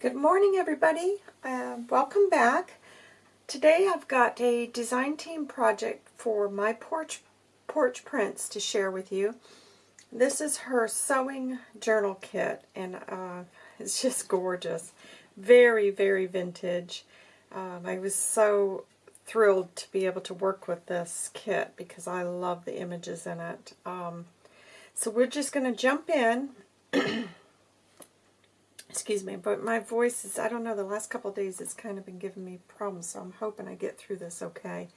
Good morning everybody. Uh, welcome back. Today I've got a design team project for my porch porch prints to share with you. This is her sewing journal kit and uh, it's just gorgeous. Very, very vintage. Um, I was so thrilled to be able to work with this kit because I love the images in it. Um, so we're just going to jump in excuse me, but my voice is, I don't know, the last couple days it's kind of been giving me problems, so I'm hoping I get through this okay.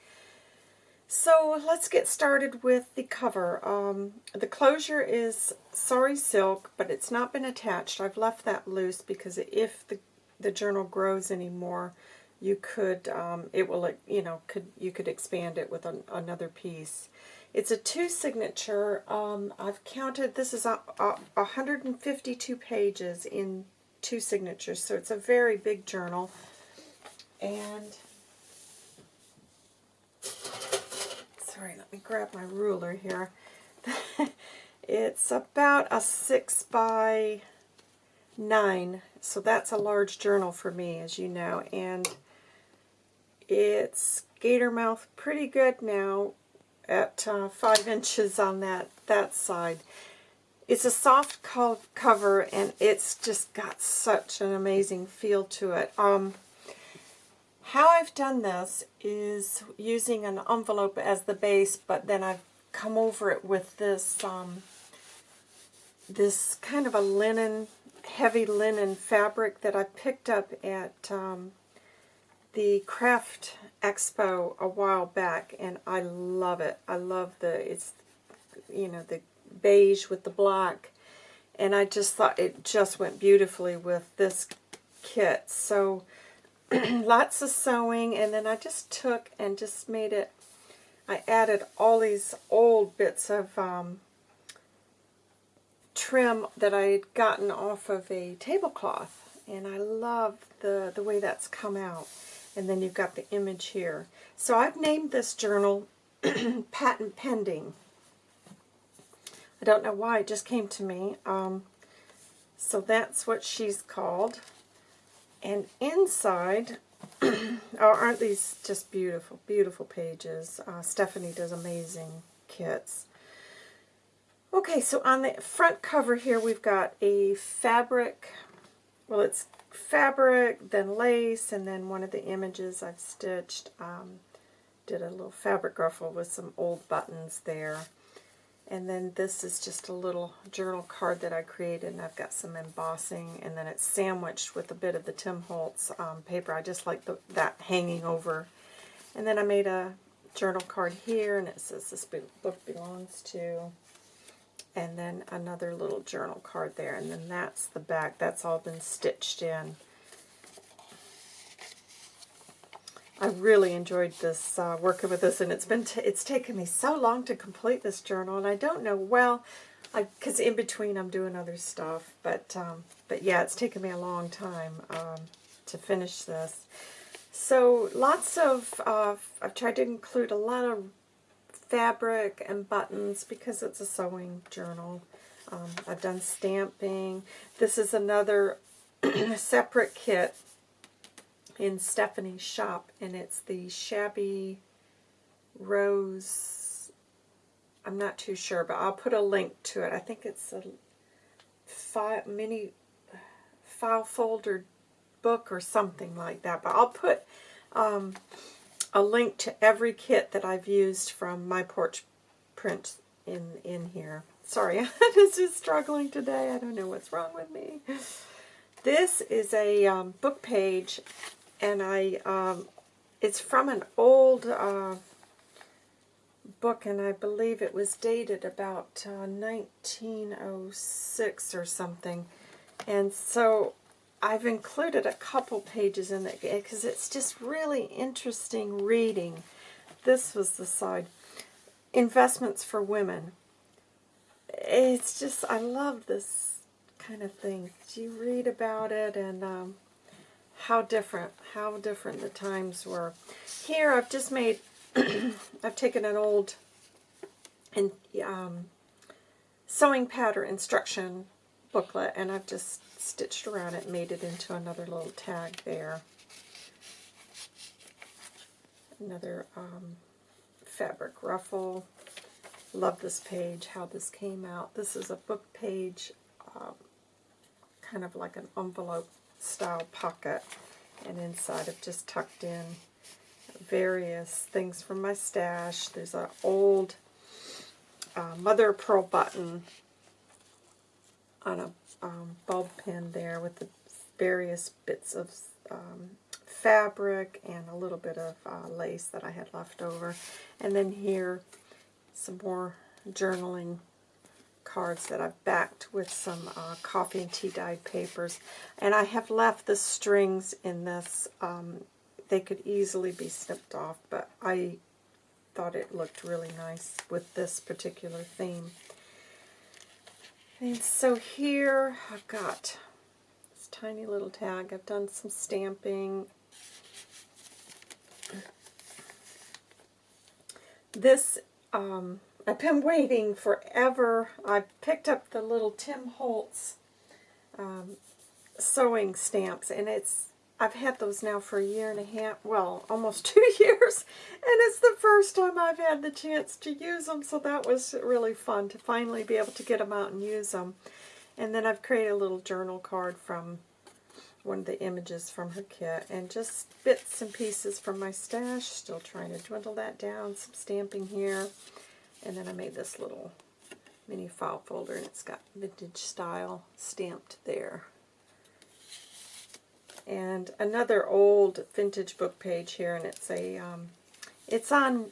So let's get started with the cover. Um, the closure is sari Silk, but it's not been attached. I've left that loose because if the, the journal grows anymore, you could, um, it will, you know, could you could expand it with an, another piece. It's a two signature. Um, I've counted, this is a, a 152 pages in two signatures, so it's a very big journal. And, sorry, let me grab my ruler here. it's about a 6 by 9, so that's a large journal for me, as you know. And it's gator mouth pretty good now at uh, 5 inches on that, that side. It's a soft co cover, and it's just got such an amazing feel to it. Um, how I've done this is using an envelope as the base, but then I've come over it with this um, this kind of a linen, heavy linen fabric that I picked up at um, the Craft Expo a while back, and I love it. I love the, it's, you know, the beige with the black. And I just thought it just went beautifully with this kit. So lots of sewing, and then I just took and just made it, I added all these old bits of um, trim that I had gotten off of a tablecloth. And I love the, the way that's come out. And then you've got the image here. So I've named this journal Patent Pending. I don't know why, it just came to me. Um, so that's what she's called. And inside, oh, aren't these just beautiful, beautiful pages? Uh, Stephanie does amazing kits. Okay, so on the front cover here, we've got a fabric, well, it's fabric, then lace, and then one of the images I've stitched, um, did a little fabric ruffle with some old buttons there. And then this is just a little journal card that I created, and I've got some embossing, and then it's sandwiched with a bit of the Tim Holtz um, paper. I just like the, that hanging over. And then I made a journal card here, and it says this book belongs to, and then another little journal card there, and then that's the back. That's all been stitched in. I really enjoyed this uh, working with this, and it's been it's taken me so long to complete this journal, and I don't know well, because in between I'm doing other stuff, but um, but yeah, it's taken me a long time um, to finish this. So lots of uh, I've tried to include a lot of fabric and buttons because it's a sewing journal. Um, I've done stamping. This is another separate kit in Stephanie's shop, and it's the Shabby Rose. I'm not too sure, but I'll put a link to it. I think it's a file, mini file folder book or something like that. But I'll put um, a link to every kit that I've used from my porch print in, in here. Sorry, I'm just struggling today. I don't know what's wrong with me. This is a um, book page and I um, it's from an old uh, book, and I believe it was dated about uh, 1906 or something. And so I've included a couple pages in it because it's just really interesting reading. This was the side. Investments for Women. It's just, I love this kind of thing. You read about it and um, how different, how different the times were. Here I've just made, I've taken an old and um, sewing pattern instruction booklet, and I've just stitched around it, made it into another little tag there. Another um, fabric ruffle. Love this page, how this came out. This is a book page, um, kind of like an envelope style pocket, and inside I've just tucked in various things from my stash. There's an old uh, mother of pearl button on a um, bulb pin there with the various bits of um, fabric and a little bit of uh, lace that I had left over. And then here, some more journaling cards that I've backed with some uh, coffee and tea dyed papers. And I have left the strings in this. Um, they could easily be snipped off, but I thought it looked really nice with this particular theme. And so here I've got this tiny little tag. I've done some stamping. This, um, I've been waiting forever. I picked up the little Tim Holtz um, sewing stamps, and it's I've had those now for a year and a half, well, almost two years, and it's the first time I've had the chance to use them, so that was really fun to finally be able to get them out and use them. And then I've created a little journal card from one of the images from her kit, and just bits and pieces from my stash, still trying to dwindle that down, some stamping here, and then I made this little mini file folder, and it's got vintage style stamped there and another old vintage book page here, and it's a um, it's on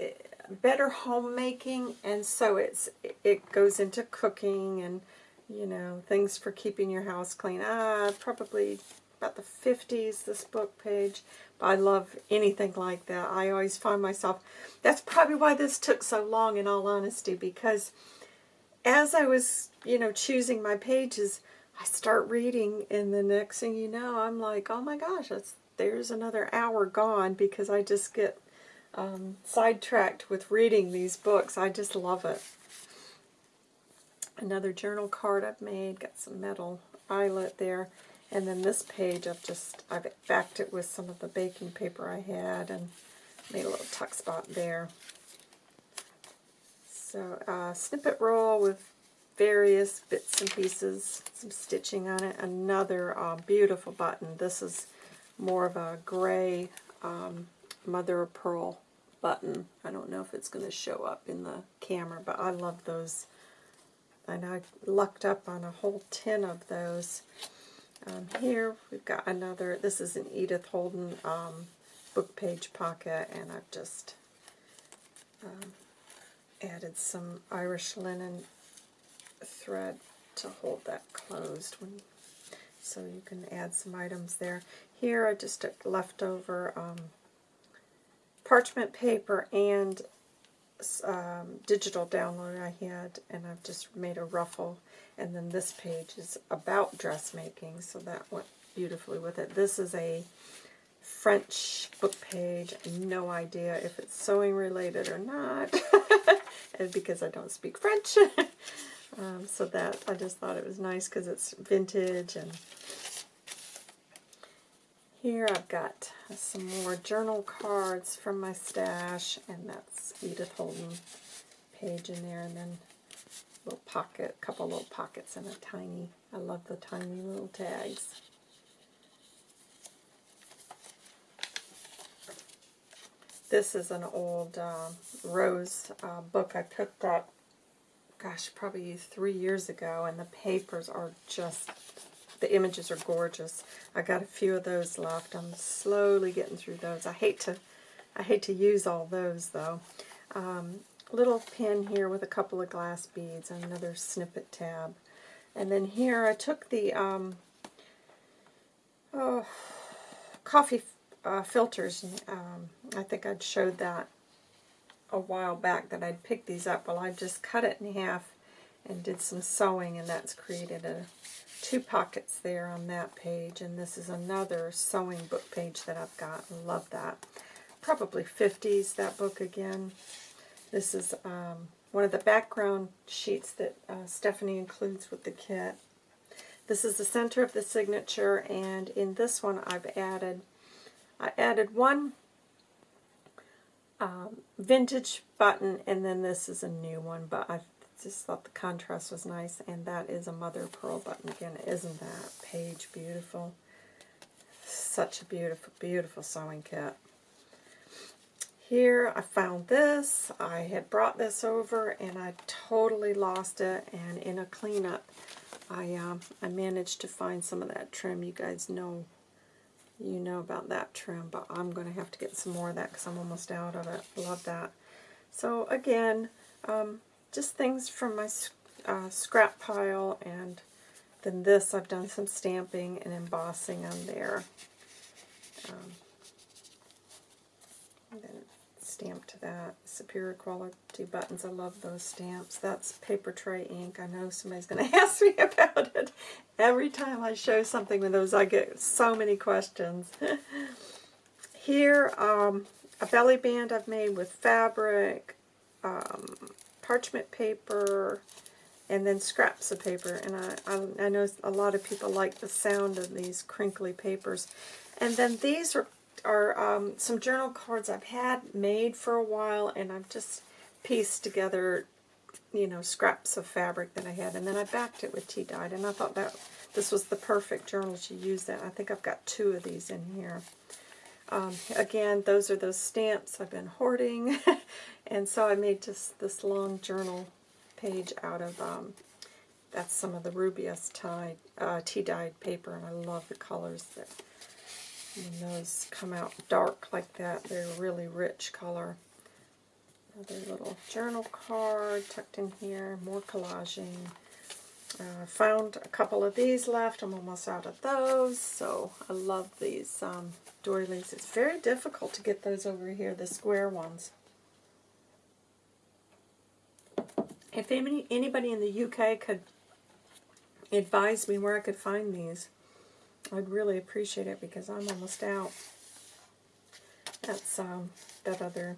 eh, better homemaking, and so it's it goes into cooking and you know things for keeping your house clean. Ah, probably about the 50s. This book page. But I love anything like that. I always find myself. That's probably why this took so long, in all honesty, because as I was you know choosing my pages. I start reading, and the next thing you know, I'm like, oh my gosh, that's, there's another hour gone because I just get um, sidetracked with reading these books. I just love it. Another journal card I've made, got some metal eyelet there. And then this page, I've just, I've backed it with some of the baking paper I had and made a little tuck spot there. So, uh, snippet roll with various bits and pieces, some stitching on it. Another uh, beautiful button. This is more of a gray um, mother of pearl button. I don't know if it's going to show up in the camera, but I love those. And I lucked up on a whole tin of those. Um, here we've got another, this is an Edith Holden um, book page pocket, and I've just um, added some Irish linen thread to hold that closed when so you can add some items there. Here I just took leftover um, parchment paper and um, digital download I had, and I've just made a ruffle. And then this page is about dressmaking, so that went beautifully with it. This is a French book page. No idea if it's sewing related or not, because I don't speak French. Um, so that, I just thought it was nice because it's vintage. And here I've got some more journal cards from my stash, and that's Edith Holden page in there, and then a little pocket, a couple little pockets and a tiny, I love the tiny little tags. This is an old uh, Rose uh, book I picked up gosh, probably three years ago, and the papers are just, the images are gorgeous. I got a few of those left. I'm slowly getting through those. I hate to, I hate to use all those though. Um, little pin here with a couple of glass beads, and another snippet tab. And then here I took the um, oh, coffee uh, filters. Um, I think I'd showed that a while back that I'd picked these up. Well, I just cut it in half and did some sewing, and that's created a two pockets there on that page. And this is another sewing book page that I've got. Love that. Probably 50s, that book again. This is um, one of the background sheets that uh, Stephanie includes with the kit. This is the center of the signature, and in this one I've added, I added one um, vintage button, and then this is a new one, but I just thought the contrast was nice, and that is a mother pearl button again. Isn't that page beautiful? Such a beautiful, beautiful sewing kit. Here I found this. I had brought this over and I totally lost it. And in a cleanup, I um, I managed to find some of that trim. You guys know, you know about that trim, but I'm going to have to get some more of that because I'm almost out of it. Love that. So again, um, just things from my uh, scrap pile and then this I've done some stamping and embossing on there. Um, then stamped that. Superior quality buttons. I love those stamps. That's Papertrey Ink. I know somebody's going to ask me about it. Every time I show something with those, I get so many questions. Here, um, a belly band I've made with fabric, um, parchment paper, and then scraps of paper. And I, I, I know a lot of people like the sound of these crinkly papers. And then these are, are um, some journal cards I've had made for a while, and I've just pieced together, you know, scraps of fabric that I had. And then I backed it with tea dyed, and I thought that this was the perfect journal to use that. I think I've got two of these in here. Um, again, those are those stamps I've been hoarding, and so I made just this long journal page out of, um, that's some of the Rubius tie, uh, tea-dyed paper, and I love the colors that when those come out dark like that, they're really rich color. Another little journal card tucked in here, more collaging. Uh, found a couple of these left. I'm almost out of those, so I love these um, doilies. It's very difficult to get those over here, the square ones. If any, anybody in the UK could advise me where I could find these, I'd really appreciate it because I'm almost out. That's um, that other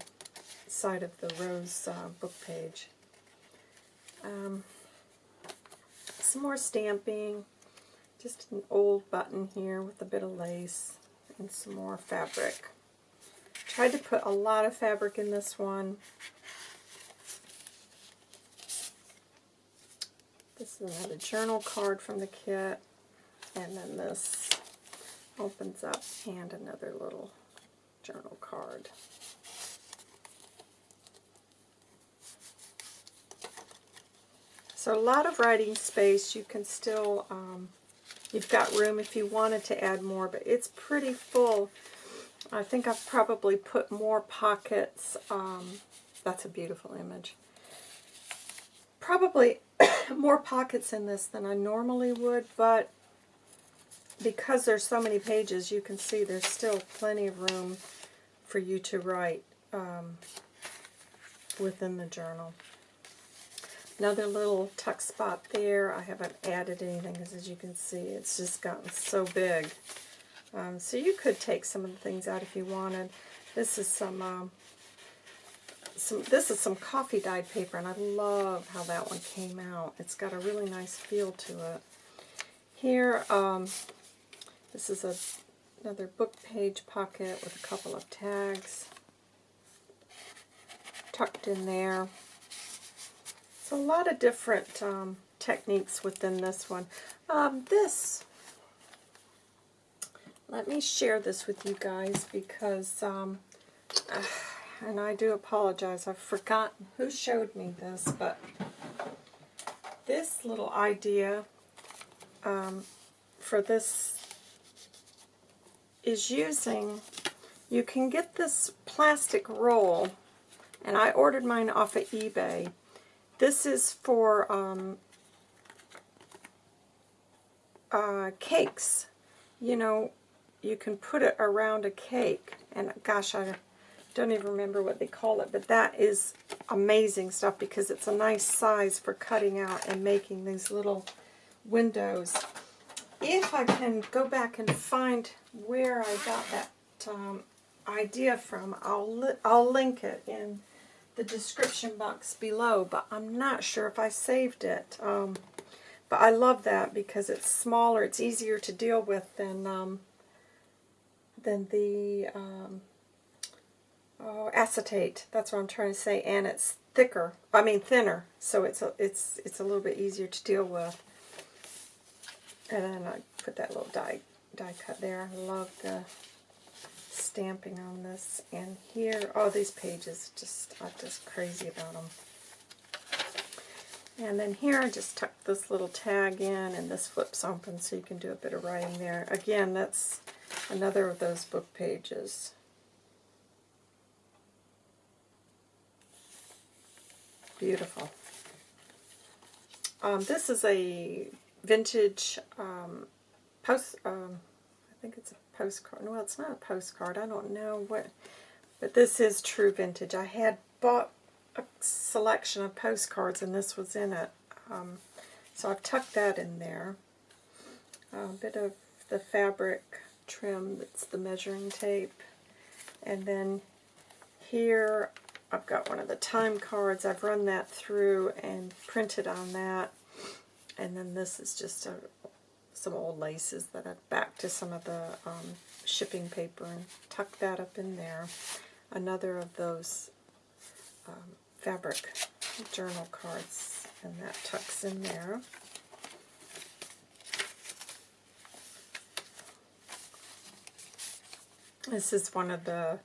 side of the rose uh, book page. Um, some more stamping. Just an old button here with a bit of lace and some more fabric. Tried to put a lot of fabric in this one. This is another journal card from the kit. And then this opens up and another little journal card. So a lot of writing space. You can still, um, you've got room if you wanted to add more, but it's pretty full. I think I've probably put more pockets. Um, that's a beautiful image. Probably more pockets in this than I normally would, but because there's so many pages, you can see there's still plenty of room for you to write um, within the journal. Another little tuck spot there. I haven't added anything because as you can see, it's just gotten so big. Um, so you could take some of the things out if you wanted. This is some, um, some this is some coffee dyed paper, and I love how that one came out. It's got a really nice feel to it. Here, um, this is a, another book page pocket with a couple of tags tucked in there. So a lot of different um, techniques within this one. Um, this, let me share this with you guys because, um, uh, and I do apologize, I've forgotten who showed me this, but this little idea um, for this is using, you can get this plastic roll, and I ordered mine off of eBay. This is for um, uh, cakes. You know, you can put it around a cake, and gosh, I don't even remember what they call it, but that is amazing stuff because it's a nice size for cutting out and making these little windows if I can go back and find where I got that um, idea from, I'll, li I'll link it in the description box below, but I'm not sure if I saved it. Um, but I love that because it's smaller, it's easier to deal with than um, than the um, oh, acetate. That's what I'm trying to say, and it's thicker. I mean thinner, so it's a, it's it's a little bit easier to deal with. And then I put that little die die cut there. I love the stamping on this. And here, oh, these pages, just I'm just crazy about them. And then here I just tuck this little tag in and this flips open so you can do a bit of writing there. Again, that's another of those book pages. Beautiful. Um, this is a vintage um, post, um, I think it's a postcard. Well, it's not a postcard. I don't know what, but this is true vintage. I had bought a selection of postcards and this was in it. Um, so I've tucked that in there. A bit of the fabric trim, that's the measuring tape. And then here I've got one of the time cards. I've run that through and printed on that. And then this is just a, some old laces that I've backed to some of the um, shipping paper and tucked that up in there. Another of those um, fabric journal cards, and that tucks in there. This is one of the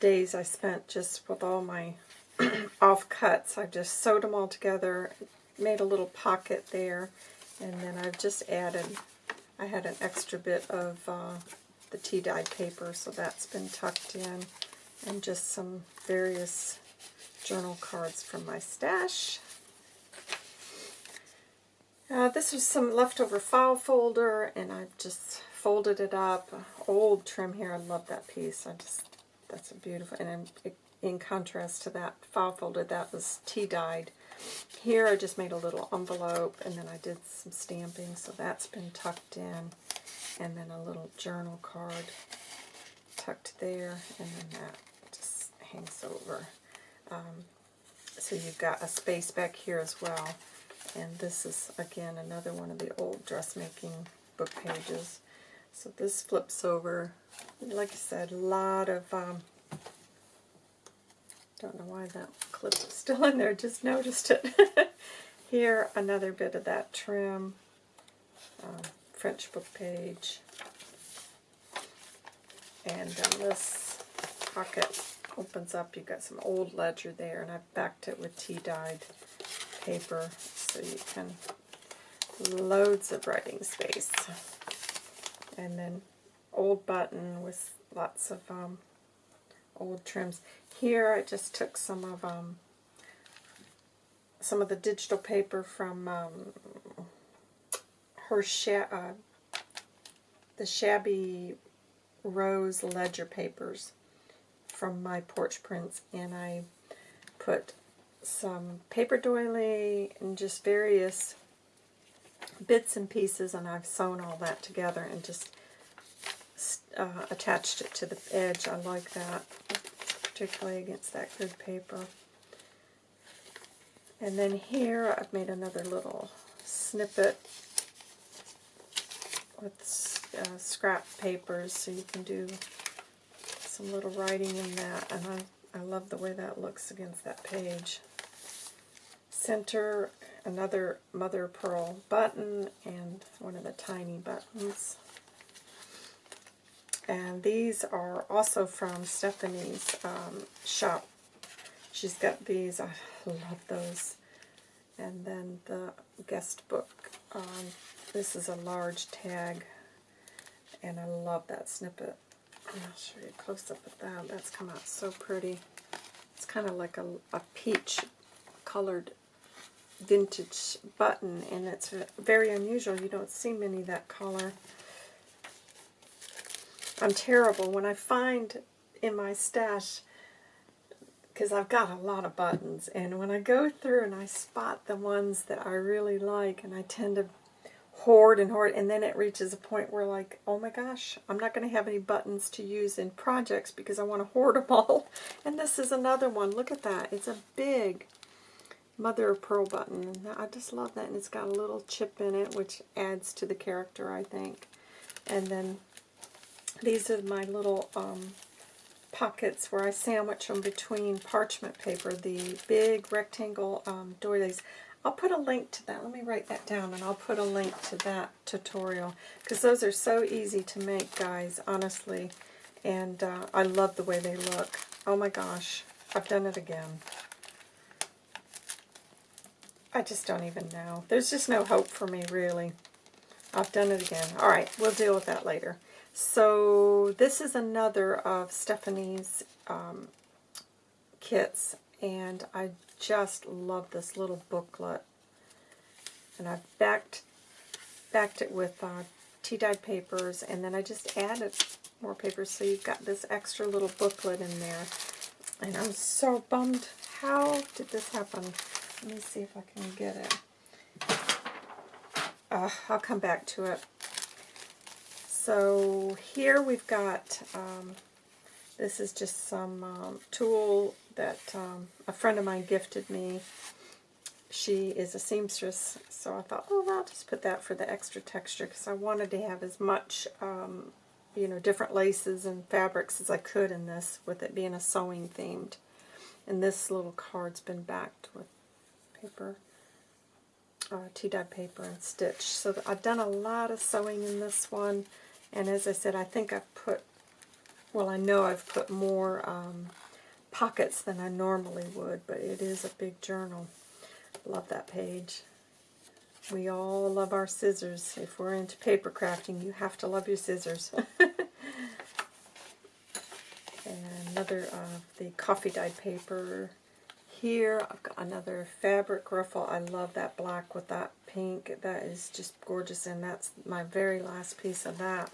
days I spent just with all my off cuts. I just sewed them all together, made a little pocket there, and then I've just added, I had an extra bit of uh, the tea dyed paper, so that's been tucked in, and just some various journal cards from my stash. Uh, this was some leftover file folder, and I've just folded it up. Old trim here, I love that piece. I just that's a beautiful, and in, in contrast to that file folder, that was tea-dyed. Here I just made a little envelope, and then I did some stamping, so that's been tucked in. And then a little journal card tucked there, and then that just hangs over. Um, so you've got a space back here as well. And this is, again, another one of the old dressmaking book pages. So this flips over like I said, a lot of, um, don't know why that clip is still in there, just noticed it. Here, another bit of that trim, um, French book page, and then this pocket opens up, you've got some old ledger there, and I've backed it with tea-dyed paper, so you can, loads of writing space. And then old button with lots of um, old trims. Here I just took some of um, some of the digital paper from um, her sha uh, the shabby rose ledger papers from my porch prints and I put some paper doily and just various bits and pieces and I've sewn all that together and just uh, attached it to the edge. I like that, particularly against that grid paper. And then here I've made another little snippet with uh, scrap papers so you can do some little writing in that. And I, I love the way that looks against that page. Center, another mother pearl button and one of the tiny buttons. And these are also from Stephanie's um, shop. She's got these. I love those. And then the guest book. Um, this is a large tag. And I love that snippet. I'll show you a close-up of that. That's come out so pretty. It's kind of like a, a peach colored vintage button. And it's very unusual. You don't see many that color. I'm terrible. When I find in my stash, because I've got a lot of buttons, and when I go through and I spot the ones that I really like, and I tend to hoard and hoard, and then it reaches a point where like, oh my gosh, I'm not going to have any buttons to use in projects because I want to hoard them all. And this is another one. Look at that. It's a big mother of pearl button. I just love that. And it's got a little chip in it, which adds to the character, I think. And then these are my little um, pockets where I sandwich them between parchment paper, the big rectangle um, doilies. I'll put a link to that. Let me write that down, and I'll put a link to that tutorial, because those are so easy to make, guys, honestly. And uh, I love the way they look. Oh my gosh, I've done it again. I just don't even know. There's just no hope for me, really. I've done it again. All right, we'll deal with that later. So this is another of Stephanie's um, kits, and I just love this little booklet. And I've backed, backed it with uh, tea-dyed papers, and then I just added more papers, so you've got this extra little booklet in there. And I'm so bummed. How did this happen? Let me see if I can get it. Uh, I'll come back to it. So here we've got, um, this is just some um, tulle that um, a friend of mine gifted me. She is a seamstress, so I thought, oh, I'll just put that for the extra texture because I wanted to have as much, um, you know, different laces and fabrics as I could in this, with it being a sewing themed. And this little card's been backed with paper, uh, tea-dyed paper and stitch. So I've done a lot of sewing in this one. And as I said, I think I've put, well, I know I've put more um, pockets than I normally would, but it is a big journal. Love that page. We all love our scissors. If we're into paper crafting, you have to love your scissors. and another of the coffee dyed paper. Here I've got another fabric ruffle. I love that black with that pink. That is just gorgeous, and that's my very last piece of that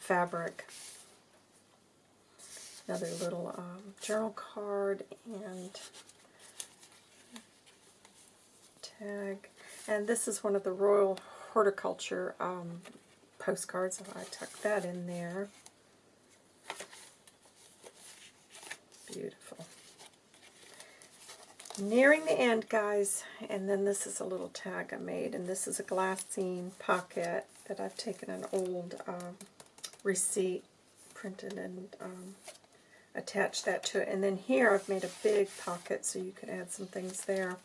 fabric. Another little um, journal card and tag. And this is one of the Royal Horticulture um, postcards. I tucked that in there. Beautiful. Nearing the end, guys. And then this is a little tag I made. And this is a glassine pocket that I've taken an old um, receipt, printed and um, attached that to it. And then here I've made a big pocket so you can add some things there.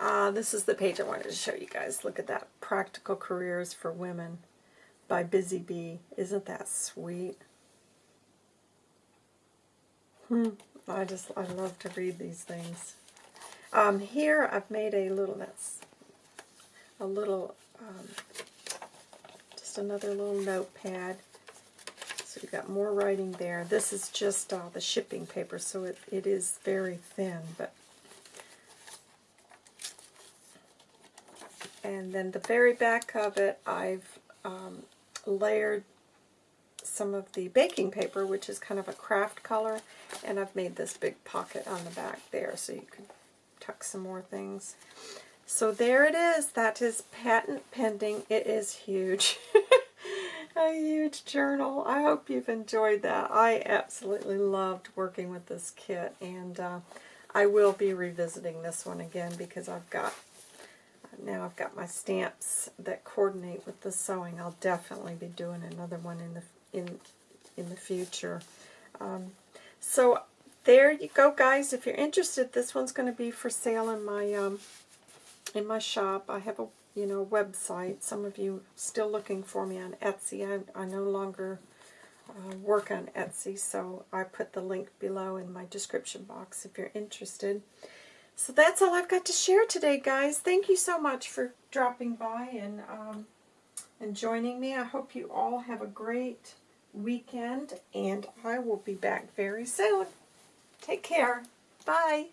Uh, this is the page I wanted to show you guys. Look at that. Practical Careers for Women by Busy Bee. Isn't that sweet? Hmm. I just, I love to read these things. Um, here I've made a little, that's a little, um, just another little notepad. So you've got more writing there. This is just uh, the shipping paper, so it, it is very thin. but And then the very back of it, I've um, layered some of the baking paper, which is kind of a craft color, and I've made this big pocket on the back there so you can tuck some more things. So there it is. That is patent pending. It is huge. a huge journal. I hope you've enjoyed that. I absolutely loved working with this kit, and uh, I will be revisiting this one again because I've got now I've got my stamps that coordinate with the sewing. I'll definitely be doing another one in the in in the future. Um, so there you go, guys. If you're interested, this one's going to be for sale in my um, in my shop. I have a you know, website. Some of you still looking for me on Etsy. I, I no longer uh, work on Etsy, so I put the link below in my description box if you're interested. So that's all I've got to share today, guys. Thank you so much for dropping by and, um, and joining me. I hope you all have a great weekend, and I will be back very soon. Take care. Bye.